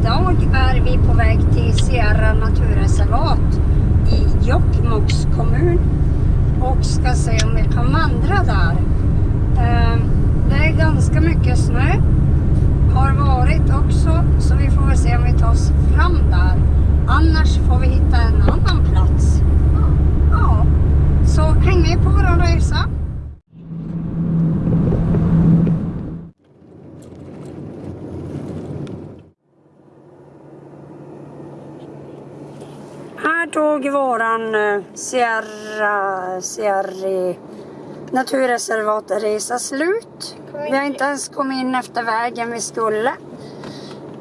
idag är vi på väg till Sierra naturreservat i Jokkmokks kommun och ska se om vi kan vandra där. Ehm, det är ganska mycket snö, har varit också, så vi får väl se om vi tar oss fram där. Annars får vi hitta en annan plats. Ja, så häng med Tog våran eh, Sierra, Sierra naturreservatresa slut. Vi har inte ens kommit in efter vägen vi skulle.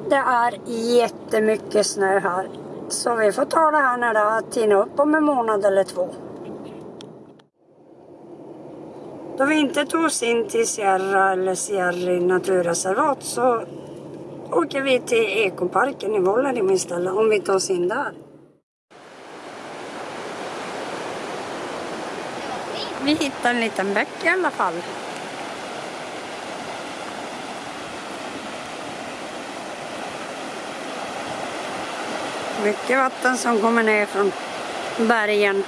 Det är jättemycket snö här. Så vi får ta det här när det har tinat upp om en månad eller två. Då vi inte tog oss in till Sierra eller Sierra naturreservat så åker vi till ekoparken i Vuollerim istället om vi tar oss in där. Vi hittade en liten bäck i alla fall. Mycket vatten som kommer ner från bergen.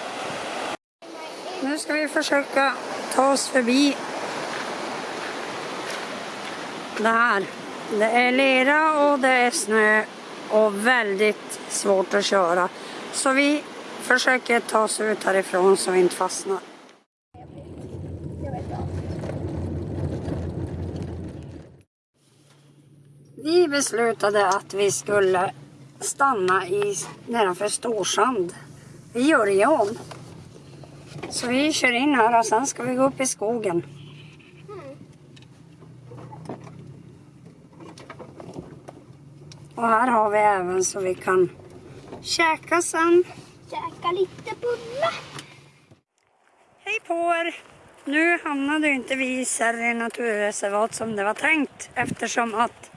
Nu ska vi försöka ta oss förbi det här. Det är lera och det är snö och väldigt svårt att köra. Så vi försöker ta oss ut härifrån så vi inte fastnar. Vi beslutade att vi skulle stanna i, nedanför Storsand vid Jörgen. Så vi kör in här och sen ska vi gå upp i skogen. Och här har vi även så vi kan käka sen. Käka lite bullar. Hej på er! Nu hamnade inte vi i Särri naturreservat som det var tänkt eftersom att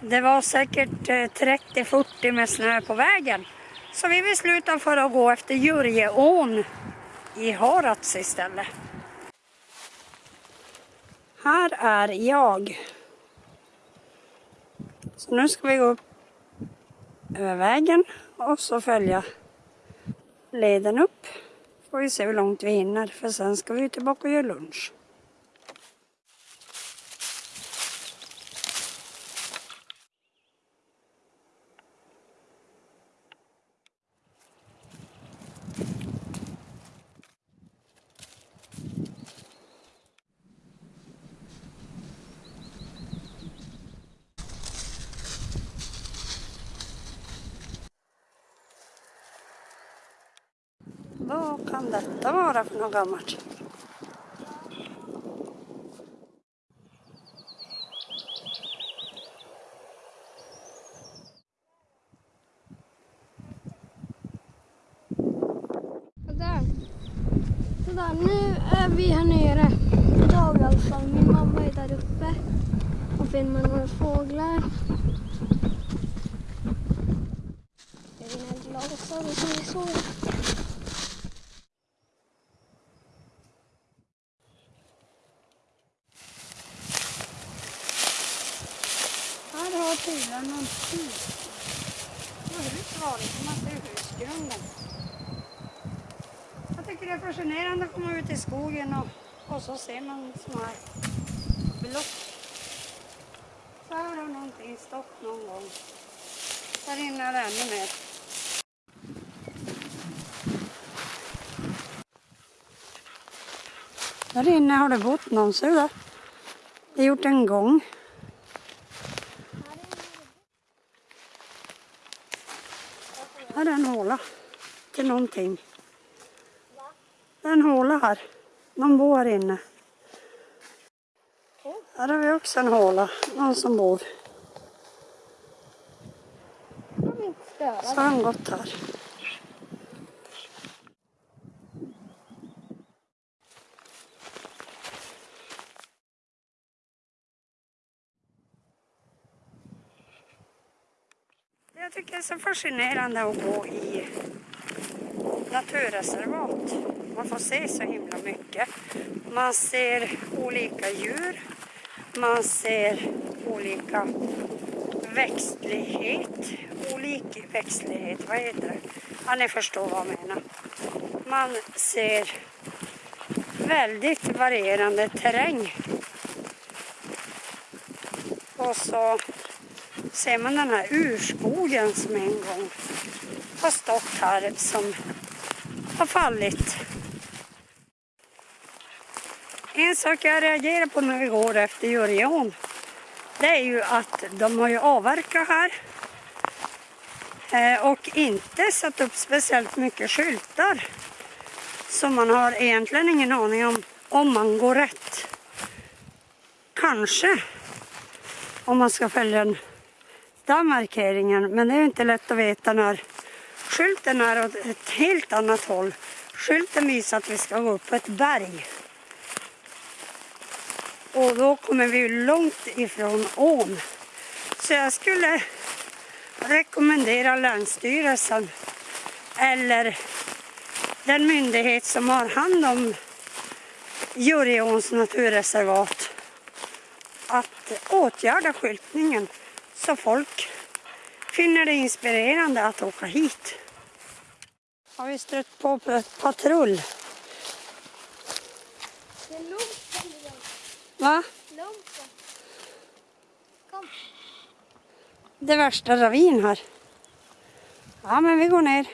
det var säkert eh, 30-40 med snö på vägen. Så vi beslutade för att gå efter Jurjeån i Harads istället. Här är jag. Så nu ska vi gå upp över vägen och så följa leden upp. Får vi se hur långt vi hinner för sen ska vi tillbaka och göra lunch. Vad kan detta vara för något gammalt? Sådär. Sådär, nu är vi här nere. Idag i alla alltså fall. Min mamma är där uppe och filmar några fåglar. Jag är mina glasögon som vi så. Här är någon hus. Förut var det som att det är husgrunden. Jag tycker det är fascinerande att komma ut i skogen och, och så ser man såna här block. Så här har någonting stått någon gång. Där inne är det ännu mer. Där inne har det bott någon, ser du det? Det är gjort en gång. Här är en håla till någonting. Det är en håla här. Någon bor här inne. Här har vi också en håla. Någon som bor. Så har han gått här. Är så fascinerande att gå i naturreservat. Man får se så himla mycket. Man ser olika djur. Man ser olika växtlighet. Olik växtlighet, vad heter det? Ja, ni förstår vad jag menar. Man ser väldigt varierande terräng. Och så ser man den här urskogen som en gång har stått här som har fallit. En sak jag reagerar på när vi går efter Jurion det är ju att de har ju avverkat här eh, och inte satt upp speciellt mycket skyltar. Så man har egentligen ingen aning om om man går rätt. Kanske om man ska följa den hitta markeringen. Men det är ju inte lätt att veta när skylten är åt ett helt annat håll. Skylten visar att vi ska gå upp på ett berg. Och då kommer vi långt ifrån ån. Så jag skulle rekommendera Länsstyrelsen eller den myndighet som har hand om Djurgårdens naturreservat att åtgärda skyltningen så folk finner det inspirerande att åka hit. Har vi stött på patrull? Det är. Va? Kom. Det är värsta ravin här. Ja, men vi går ner.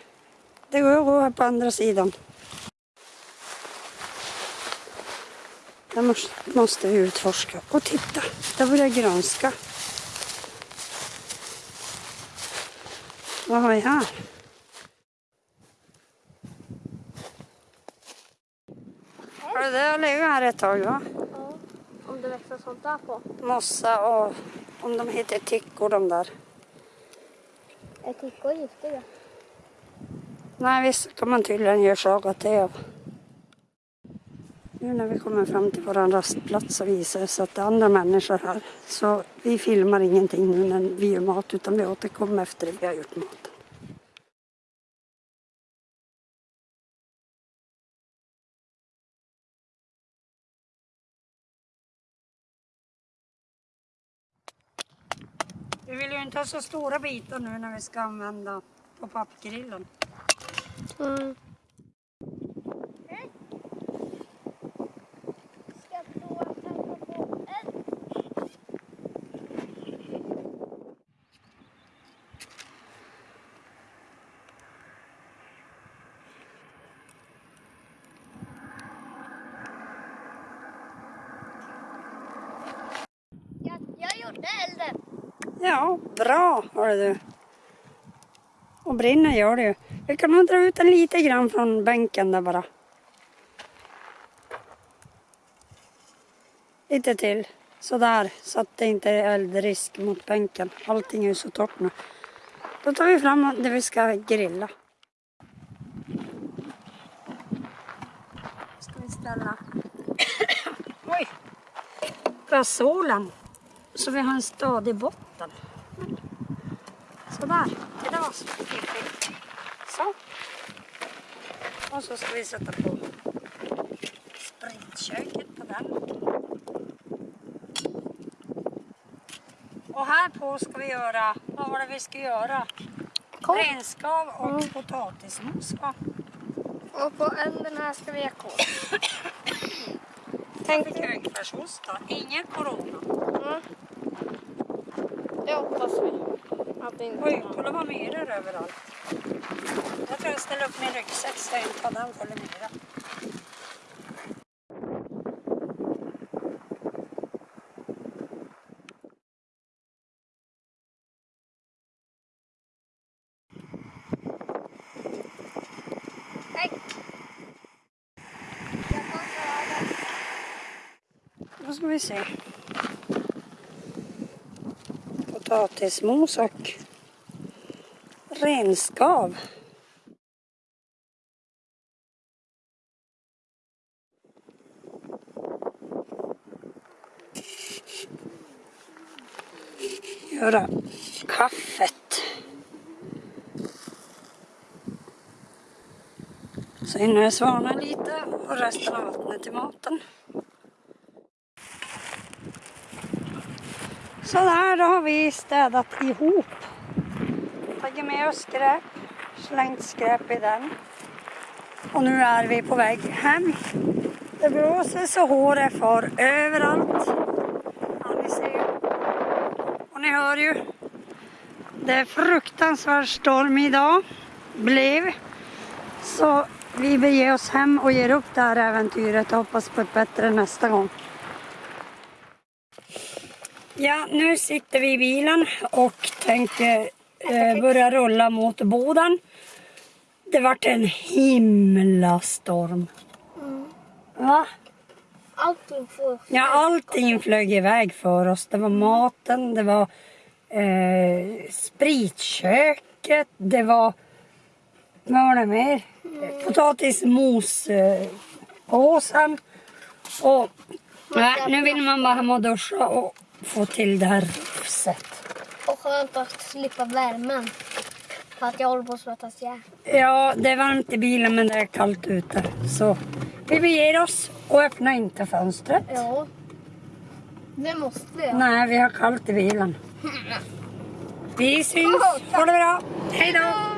Det går att gå här på andra sidan. Måste, måste vi utforska. Och titta, där börjar grönska. Vad har vi här? Har det där legat här ett tag va? Ja. Om det växer sånt där på. Mossa och om de heter tickor de där. Är tickor giftiga? Nej, visst kan man tydligen göra saga till av. Nu när vi kommer fram till vår rastplats så visar det sig att det är andra människor här. Så vi filmar ingenting nu när vi gör mat utan vi återkommer efter det vi har gjort maten. Vi vill ju inte ha så stora bitar nu när vi ska använda på pappgrillen. Mm. Ska prova att tända på eld. Jag, jag elden. Ja, bra hörru du. Och brinner gör det ju. Vi kan nog dra ut den lite grann från bänken där bara. Lite till. Sådär, så att det inte är eldrisk mot bänken. Allting är ju så torrt nu. Då tar vi fram det vi ska grilla. Ska vi ställa Oj! gasolen så vi har en stadig botten. Sådär, det var så fiffigt. Så. Och så ska vi sätta på spritköket på den. Och här på ska vi göra, vad var det vi ska göra? Renskav och potatismos va? Och på änden här ska vi ha korv. Fick högfärsost då. Ingen corona. Mm. Det hoppas vi. Att det inte Oj, kolla vad myror överallt. Jag tror jag ställer upp min ryggsäck så jag inte har den full myra. Då ska vi se. Potatismos och renskav. Göra kaffet. Så hinner jag svalna lite och resten av vattnet till maten. Sådär, då har vi städat ihop. Tagit med oss skräp, slängt skräp i den. Och nu är vi på väg hem. Det blåser så håret far överallt. Ja, ni ser ju. Och ni hör ju. Det är fruktansvärd storm idag. Blev. Så vi beger oss hem och ger upp det här äventyret och hoppas på ett bättre nästa gång. Ja, nu sitter vi i bilen och tänker eh, börja rulla mot Boden. Det vart en himla storm. Va? Allting får... Ja, allting flög iväg för oss. Det var maten, det var eh, spritköket, det var... Vad var det mer? Potatismospåsen. Och nej, nu vill man bara hem och duscha och få till det här rufset. Och skönt att slippa värmen. För att jag håller på att svettas ihjäl. Ja, det är varmt i bilen men det är kallt ute. Så vi beger oss och öppnar inte fönstret. Ja. Det måste jag. Nej, vi har kallt i bilen. Vi syns. Ha det bra. Hej då.